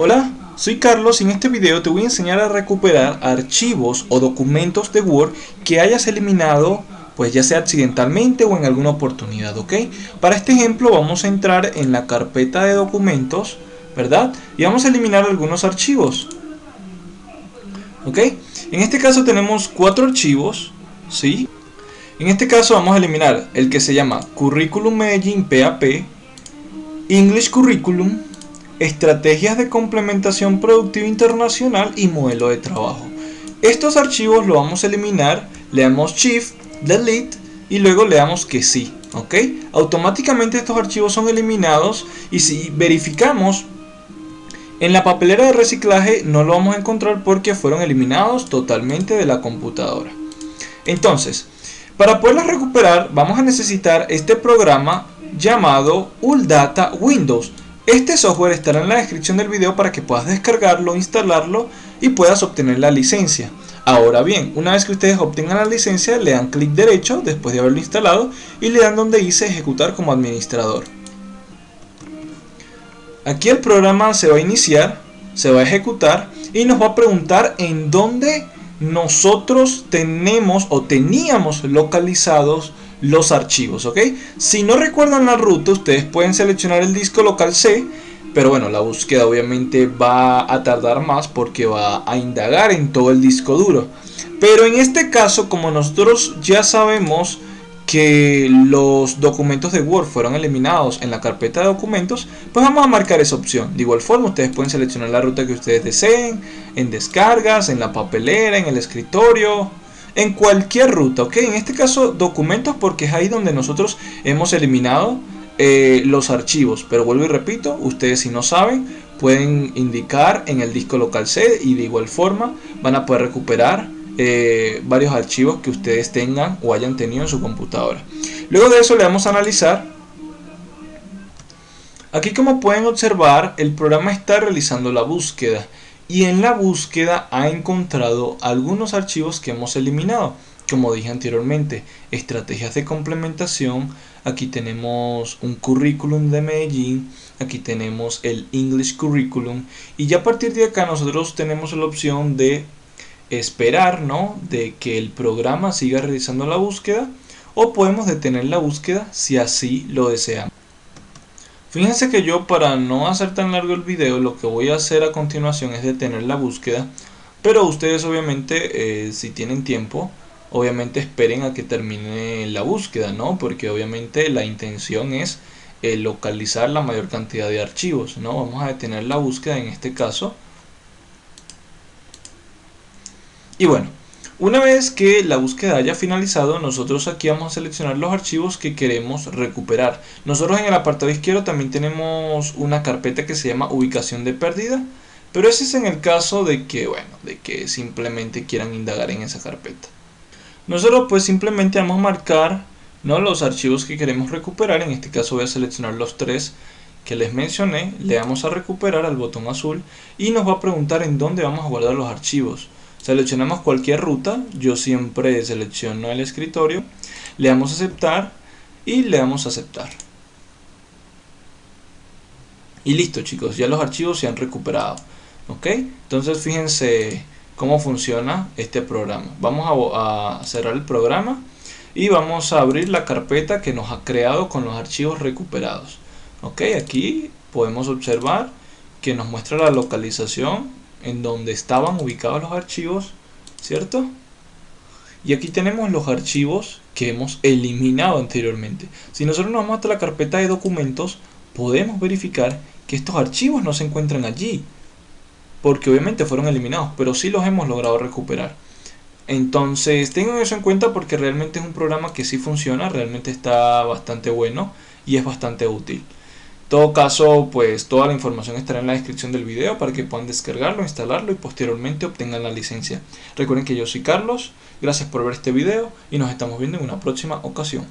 Hola, soy Carlos y en este video te voy a enseñar a recuperar archivos o documentos de Word que hayas eliminado pues ya sea accidentalmente o en alguna oportunidad, ¿ok? Para este ejemplo vamos a entrar en la carpeta de documentos, ¿verdad? Y vamos a eliminar algunos archivos, ¿ok? En este caso tenemos cuatro archivos, ¿sí? En este caso vamos a eliminar el que se llama Curriculum Medellín PAP, English Curriculum, estrategias de complementación productiva internacional y modelo de trabajo. Estos archivos lo vamos a eliminar, le damos Shift, Delete y luego le damos que sí, ¿ok? Automáticamente estos archivos son eliminados y si verificamos en la papelera de reciclaje no lo vamos a encontrar porque fueron eliminados totalmente de la computadora. Entonces, para poderlos recuperar vamos a necesitar este programa llamado ULDATA Windows este software estará en la descripción del video para que puedas descargarlo, instalarlo y puedas obtener la licencia. Ahora bien, una vez que ustedes obtengan la licencia, le dan clic derecho después de haberlo instalado y le dan donde dice ejecutar como administrador. Aquí el programa se va a iniciar, se va a ejecutar y nos va a preguntar en dónde nosotros tenemos o teníamos localizados los archivos, ¿ok? Si no recuerdan la ruta, ustedes pueden seleccionar el disco local C, pero bueno, la búsqueda obviamente va a tardar más porque va a indagar en todo el disco duro. Pero en este caso, como nosotros ya sabemos que los documentos de Word fueron eliminados en la carpeta de documentos, pues vamos a marcar esa opción. De igual forma, ustedes pueden seleccionar la ruta que ustedes deseen, en descargas, en la papelera, en el escritorio, en cualquier ruta, ¿ok? En este caso documentos porque es ahí donde nosotros hemos eliminado eh, los archivos. Pero vuelvo y repito, ustedes si no saben pueden indicar en el disco local C y de igual forma van a poder recuperar eh, varios archivos que ustedes tengan o hayan tenido en su computadora. Luego de eso le vamos a analizar. Aquí como pueden observar el programa está realizando la búsqueda y en la búsqueda ha encontrado algunos archivos que hemos eliminado. Como dije anteriormente estrategias de complementación. Aquí tenemos un currículum de Medellín aquí tenemos el English curriculum y ya a partir de acá nosotros tenemos la opción de esperar ¿no? de que el programa siga realizando la búsqueda o podemos detener la búsqueda si así lo deseamos Fíjense que yo para no hacer tan largo el video lo que voy a hacer a continuación es detener la búsqueda pero ustedes obviamente eh, si tienen tiempo obviamente esperen a que termine la búsqueda no porque obviamente la intención es eh, localizar la mayor cantidad de archivos no vamos a detener la búsqueda en este caso. Y bueno una vez que la búsqueda haya finalizado, nosotros aquí vamos a seleccionar los archivos que queremos recuperar. Nosotros en el apartado izquierdo también tenemos una carpeta que se llama ubicación de pérdida, pero ese es en el caso de que, bueno, de que simplemente quieran indagar en esa carpeta. Nosotros pues simplemente vamos a marcar ¿no? los archivos que queremos recuperar, en este caso voy a seleccionar los tres que les mencioné, le damos a recuperar al botón azul y nos va a preguntar en dónde vamos a guardar los archivos. Seleccionamos cualquier ruta, yo siempre selecciono el escritorio, le damos a aceptar y le damos a aceptar. Y listo chicos, ya los archivos se han recuperado. ¿Ok? Entonces fíjense cómo funciona este programa. Vamos a, a cerrar el programa y vamos a abrir la carpeta que nos ha creado con los archivos recuperados. Ok, aquí podemos observar que nos muestra la localización en donde estaban ubicados los archivos, ¿cierto? Y aquí tenemos los archivos que hemos eliminado anteriormente. Si nosotros nos vamos hasta la carpeta de documentos, podemos verificar que estos archivos no se encuentran allí. Porque obviamente fueron eliminados, pero sí los hemos logrado recuperar. Entonces tengan eso en cuenta porque realmente es un programa que sí funciona, realmente está bastante bueno y es bastante útil todo caso, pues toda la información estará en la descripción del video para que puedan descargarlo, instalarlo y posteriormente obtengan la licencia. Recuerden que yo soy Carlos, gracias por ver este video y nos estamos viendo en una próxima ocasión.